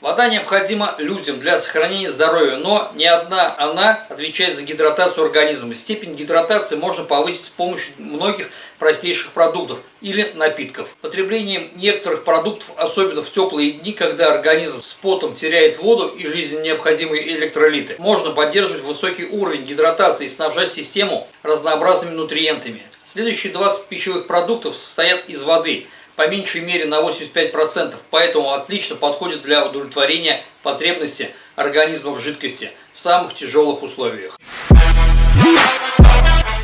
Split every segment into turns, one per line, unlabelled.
Вода необходима людям для сохранения здоровья, но не одна она отвечает за гидратацию организма. Степень гидратации можно повысить с помощью многих простейших продуктов или напитков. Потреблением некоторых продуктов, особенно в теплые дни, когда организм с потом теряет воду и жизненно необходимые электролиты, можно поддерживать высокий уровень гидратации и снабжать систему разнообразными нутриентами. Следующие 20 пищевых продуктов состоят из воды – по меньшей мере на 85%, поэтому отлично подходит для удовлетворения потребности организма в жидкости в самых тяжелых условиях.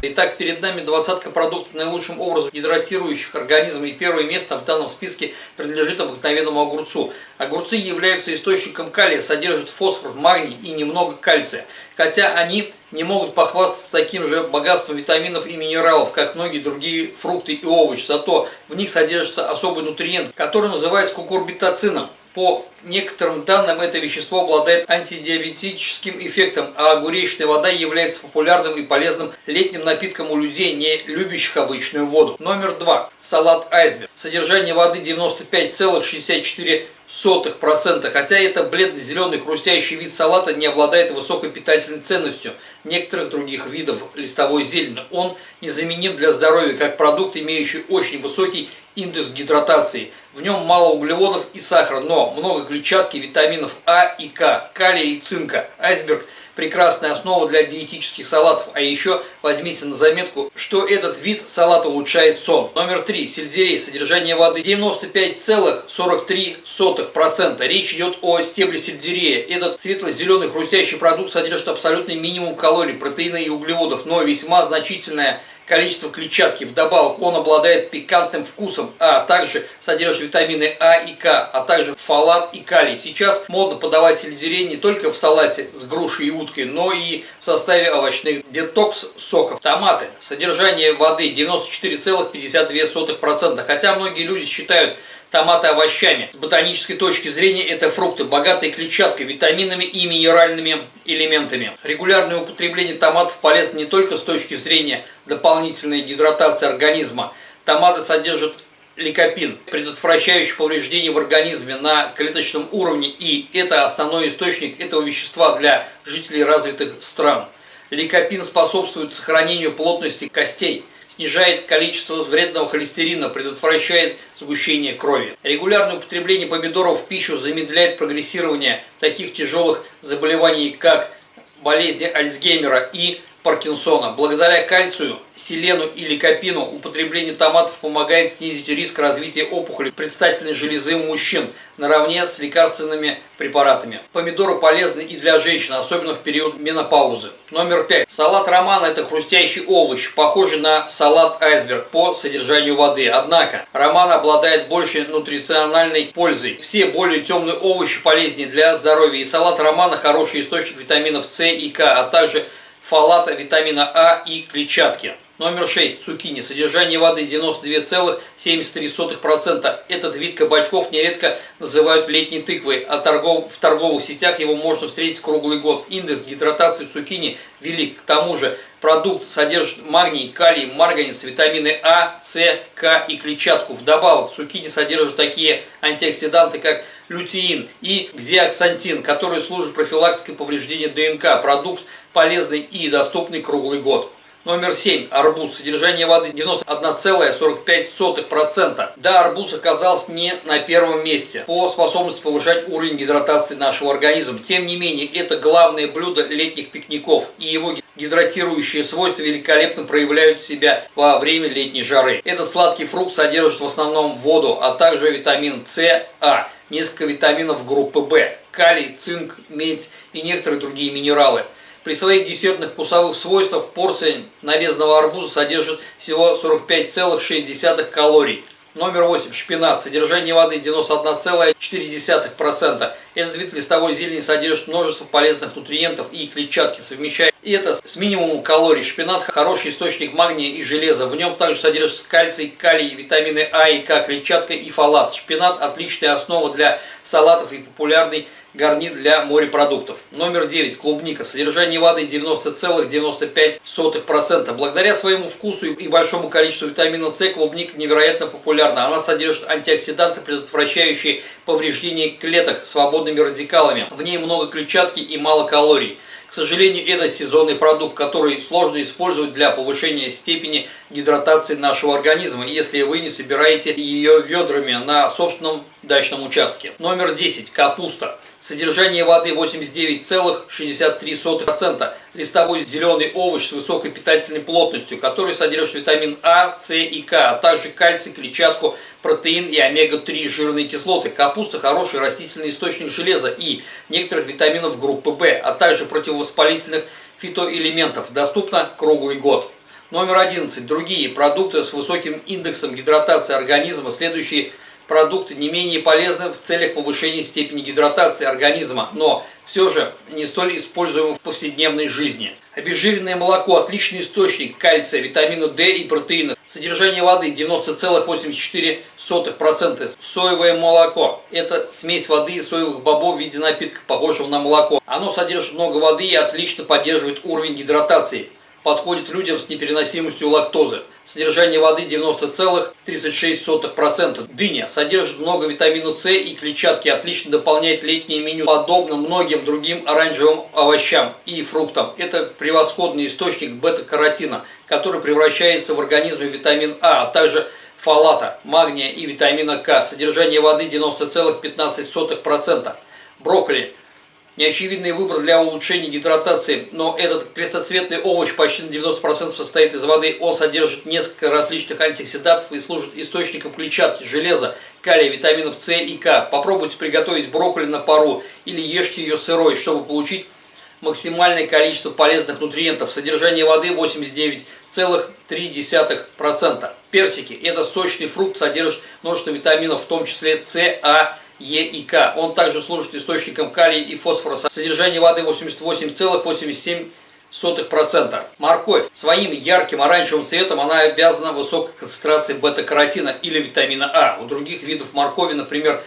Итак, перед нами двадцатка продуктов наилучшим образом гидратирующих организм. И первое место в данном списке принадлежит обыкновенному огурцу. Огурцы являются источником калия, содержат фосфор, магний и немного кальция. Хотя они не могут похвастаться таким же богатством витаминов и минералов, как многие другие фрукты и овощи. Зато в них содержится особый нутриент, который называется кукурбитоцином. По некоторым данным, это вещество обладает антидиабетическим эффектом, а огуречная вода является популярным и полезным летним напитком у людей, не любящих обычную воду. Номер два. Салат айсберг. Содержание воды 95,64%. Хотя это бледно-зеленый хрустящий вид салата не обладает высокой питательной ценностью некоторых других видов листовой зелени. Он незаменим для здоровья как продукт, имеющий очень высокий индекс гидратации. В нем мало углеводов и сахара, но много клетчатки, витаминов А и К, калия и цинка. Айсберг – прекрасная основа для диетических салатов. А еще возьмите на заметку, что этот вид салата улучшает сон. Номер три. Сельдерей. Содержание воды 95,43%. Речь идет о стебле сельдерея. Этот светло-зеленый хрустящий продукт содержит абсолютный минимум калорий, протеина и углеводов, но весьма значительная количество клетчатки. Вдобавок он обладает пикантным вкусом, а также содержит витамины А и К, а также фолат и калий. Сейчас модно подавать сельдерей не только в салате с грушей и уткой, но и в составе овощных детокс-соков. Томаты. Содержание воды 94,52%. Хотя многие люди считают томаты овощами. С ботанической точки зрения это фрукты, богатые клетчаткой, витаминами и минеральными элементами. Регулярное употребление томатов полезно не только с точки зрения дополнительной гидратации организма. Томаты содержат ликопин, предотвращающий повреждения в организме на клеточном уровне, и это основной источник этого вещества для жителей развитых стран. Ликопин способствует сохранению плотности костей – снижает количество вредного холестерина, предотвращает сгущение крови. Регулярное употребление помидоров в пищу замедляет прогрессирование таких тяжелых заболеваний, как болезни Альцгеймера и Паркинсона. Благодаря кальцию, селену и ликопину употребление томатов помогает снизить риск развития опухоли предстательной железы у мужчин наравне с лекарственными препаратами. Помидоры полезны и для женщин, особенно в период менопаузы. Номер пять. Салат романа – это хрустящий овощ, похожий на салат айсберг по содержанию воды. Однако, роман обладает большей нутрициональной пользой. Все более темные овощи полезнее для здоровья. И салат романа – хороший источник витаминов С и К, а также фолата, витамина А и клетчатки. Номер 6. Цукини. Содержание воды 92,73%. Этот вид кабачков нередко называют летней тыквой, а торгов, в торговых сетях его можно встретить круглый год. Индекс гидратации цукини велик. К тому же продукт содержит магний, калий, марганец, витамины А, С, К и клетчатку. Вдобавок цукини содержит такие антиоксиданты, как лютеин и гзиаксантин, которые служат профилактикой повреждения ДНК. Продукт полезный и доступный круглый год. Номер 7. Арбуз. Содержание воды 91,45%. Да, арбуз оказался не на первом месте по способности повышать уровень гидратации нашего организма. Тем не менее, это главное блюдо летних пикников, и его гидратирующие свойства великолепно проявляют себя во время летней жары. Этот сладкий фрукт содержит в основном воду, а также витамин С, А, несколько витаминов группы В, калий, цинк, медь и некоторые другие минералы. При своих десертных вкусовых свойствах порция нарезанного арбуза содержит всего 45,6 калорий. Номер 8. Шпинат. Содержание воды 91,4%. Этот вид листовой зелени содержит множество полезных нутриентов и клетчатки, совмещая И это с минимумом калорий. Шпинат хороший источник магния и железа. В нем также содержится кальций, калий, витамины А и К, клетчатка и фолат. Шпинат отличная основа для салатов и популярный гарнир для морепродуктов. Номер 9. Клубника. Содержание воды 90,95%. Благодаря своему вкусу и большому количеству витамина С клубника невероятно популярна. Она содержит антиоксиданты, предотвращающие повреждение клеток свободными радикалами. В ней много клетчатки и мало калорий. К сожалению, это сезонный продукт, который сложно использовать для повышения степени гидратации нашего организма, если вы не собираете ее ведрами на собственном дачном участке. Номер 10. Капуста. Содержание воды 89,63%. Листовой зеленый овощ с высокой питательной плотностью, который содержит витамин А, С и К, а также кальций, клетчатку, протеин и омега-3 жирные кислоты. Капуста – хороший растительный источник железа и некоторых витаминов группы В, а также противовоспалительных фитоэлементов. Доступна круглый год. Номер 11. Другие продукты с высоким индексом гидратации организма, следующие – продукты не менее полезны в целях повышения степени гидратации организма, но все же не столь используемы в повседневной жизни. Обезжиренное молоко – отличный источник кальция, витамина D и протеина. Содержание воды 90,84%. Соевое молоко – это смесь воды и соевых бобов в виде напитка, похожего на молоко. Оно содержит много воды и отлично поддерживает уровень гидратации. Подходит людям с непереносимостью лактозы. Содержание воды 90,36%. Дыня содержит много витамина С и клетчатки, отлично дополняет летнее меню, подобно многим другим оранжевым овощам и фруктам. Это превосходный источник бета-каротина, который превращается в организме витамин А, а также фолата, магния и витамина К. Содержание воды 90,15%. Брокколи Неочевидный выбор для улучшения гидратации, но этот крестоцветный овощ почти на 90% состоит из воды. Он содержит несколько различных антиоксидантов и служит источником клетчатки, железа, калия, витаминов С и К. Попробуйте приготовить брокколи на пару или ешьте ее сырой, чтобы получить максимальное количество полезных нутриентов. Содержание воды 89,3%. Персики – это сочный фрукт, содержит множество витаминов, в том числе С, А, Е и К. Он также служит источником калия и фосфора. Содержание воды 88,87%. Морковь. Своим ярким оранжевым цветом она обязана высокой концентрацией бета-каротина или витамина А. У других видов моркови, например,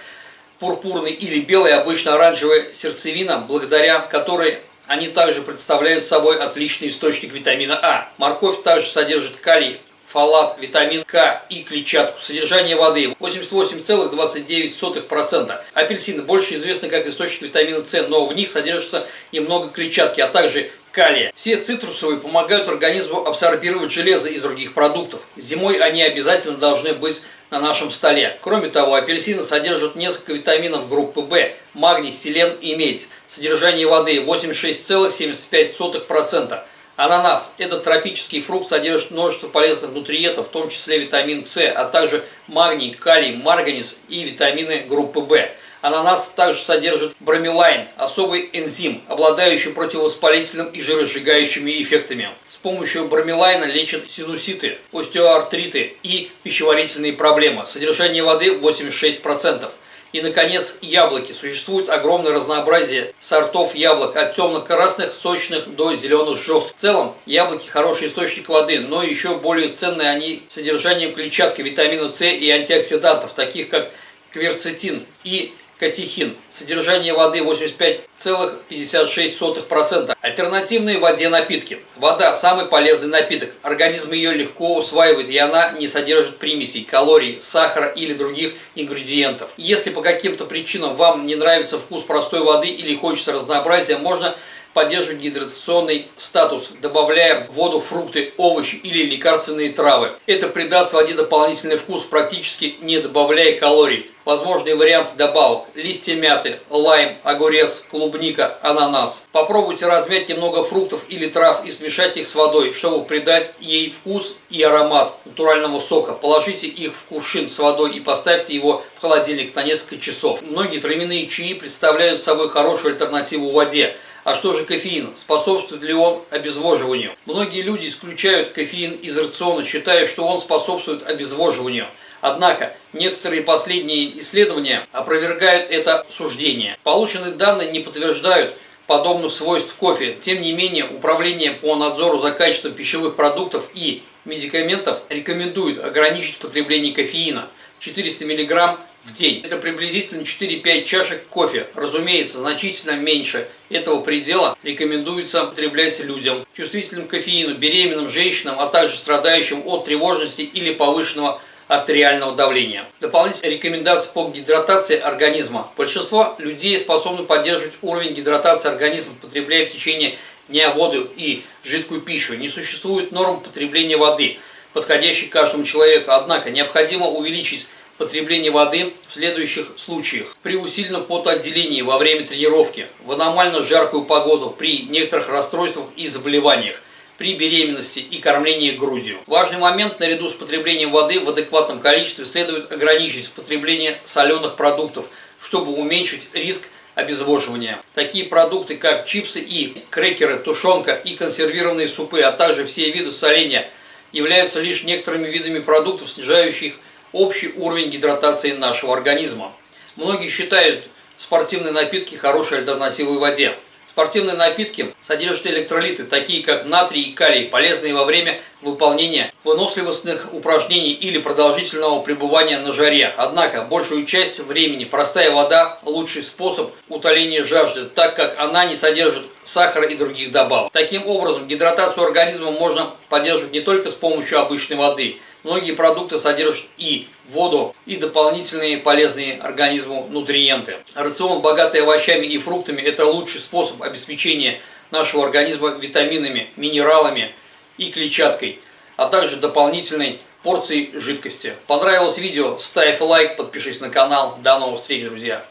пурпурный или белый, обычно оранжевая сердцевина, благодаря которой они также представляют собой отличный источник витамина А. Морковь также содержит калий, фолат, витамин К и клетчатку. Содержание воды 88,29%. Апельсины больше известны как источник витамина С, но в них содержится и много клетчатки, а также калия. Все цитрусовые помогают организму абсорбировать железо из других продуктов. Зимой они обязательно должны быть на нашем столе. Кроме того, апельсины содержат несколько витаминов группы В, магний, селен и медь. Содержание воды 86,75%. Ананас – этот тропический фрукт содержит множество полезных нутриентов, в том числе витамин С, а также магний, калий, марганец и витамины группы В. Ананас также содержит бромелайн, особый энзим, обладающий противовоспалительным и жиросжигающими эффектами. С помощью бромелайна лечат синуситы, остеоартриты и пищеварительные проблемы. Содержание воды 86%. И, наконец, яблоки. Существует огромное разнообразие сортов яблок, от темно-красных, сочных до зеленых жестких. В целом, яблоки хороший источник воды, но еще более ценные они содержанием клетчатки, витамина С и антиоксидантов, таких как кверцетин и катехин. Содержание воды 85,56%. Альтернативные воде напитки. Вода – самый полезный напиток. Организм ее легко усваивает, и она не содержит примесей, калорий, сахара или других ингредиентов. Если по каким-то причинам вам не нравится вкус простой воды или хочется разнообразия, можно поддерживать гидратационный статус, добавляя в воду фрукты, овощи или лекарственные травы. Это придаст воде дополнительный вкус, практически не добавляя калорий. Возможные варианты добавок. Листья мяты, лайм, огурец, клубника, ананас. Попробуйте размять немного фруктов или трав и смешать их с водой, чтобы придать ей вкус и аромат натурального сока. Положите их в кувшин с водой и поставьте его в холодильник на несколько часов. Многие травяные чаи представляют собой хорошую альтернативу воде. А что же кофеин? Способствует ли он обезвоживанию? Многие люди исключают кофеин из рациона, считая, что он способствует обезвоживанию. Однако, некоторые последние исследования опровергают это суждение. Полученные данные не подтверждают подобных свойств кофе. Тем не менее, Управление по надзору за качеством пищевых продуктов и медикаментов рекомендует ограничить потребление кофеина 400 мг в день. Это приблизительно 4-5 чашек кофе. Разумеется, значительно меньше этого предела рекомендуется употреблять людям, чувствительным к кофеину, беременным женщинам, а также страдающим от тревожности или повышенного артериального давления. Дополнительные рекомендации по гидратации организма. Большинство людей способны поддерживать уровень гидратации организма, потребляя в течение дня воду и жидкую пищу. Не существует норм потребления воды, подходящей каждому человеку, однако необходимо увеличить потребление воды в следующих случаях. При усиленном потоотделении во время тренировки, в аномально жаркую погоду, при некоторых расстройствах и заболеваниях, при беременности и кормлении грудью. Важный момент, наряду с потреблением воды в адекватном количестве следует ограничить потребление соленых продуктов, чтобы уменьшить риск обезвоживания. Такие продукты, как чипсы и крекеры, тушенка и консервированные супы, а также все виды соления, являются лишь некоторыми видами продуктов, снижающих общий уровень гидратации нашего организма. Многие считают спортивные напитки хорошей альтернативой воде. Спортивные напитки содержат электролиты, такие как натрий и калий, полезные во время выполнения выносливостных упражнений или продолжительного пребывания на жаре. Однако, большую часть времени простая вода – лучший способ утоления жажды, так как она не содержит сахара и других добавок. Таким образом, гидратацию организма можно поддерживать не только с помощью обычной воды – Многие продукты содержат и воду, и дополнительные полезные организму нутриенты. Рацион, богатый овощами и фруктами, это лучший способ обеспечения нашего организма витаминами, минералами и клетчаткой, а также дополнительной порцией жидкости. Понравилось видео? Ставь лайк, подпишись на канал. До новых встреч, друзья!